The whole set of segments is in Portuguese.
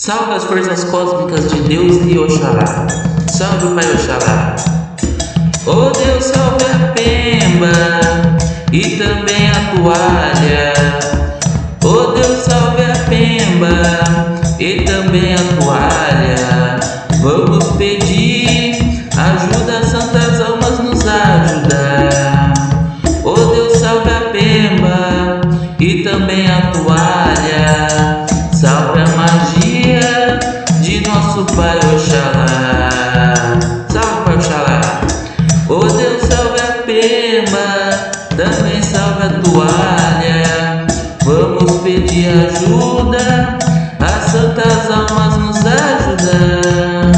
Salve as forças cósmicas de Deus e Oxalá. Salve Pai Oxalá. Oh Deus, salve a pemba e também a toalha. Oh Deus, salve a pemba e também a toalha. Vamos pedir ajuda, santas almas nos ajudar. Oh Deus, salve a pemba e também a toalha. Pai Oxalá. Salve Pai Oxalá. Oh Deus, salve a pemba, também salve a toalha. Vamos pedir ajuda, as santas almas nos ajudar.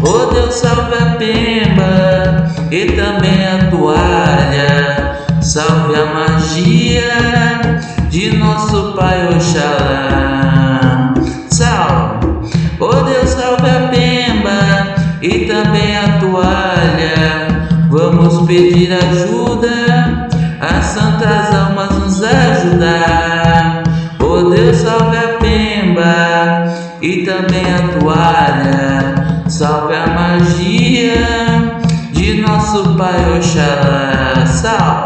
Oh Deus, salve a pemba e também a toalha. Salve a magia de nosso Pai Oxalá. Oh Deus, salve a pemba e também a toalha. Vamos pedir ajuda, as santas almas nos ajudar. Oh Deus, salve a pemba e também a toalha. Salve a magia de nosso Pai Oxalá. Salve.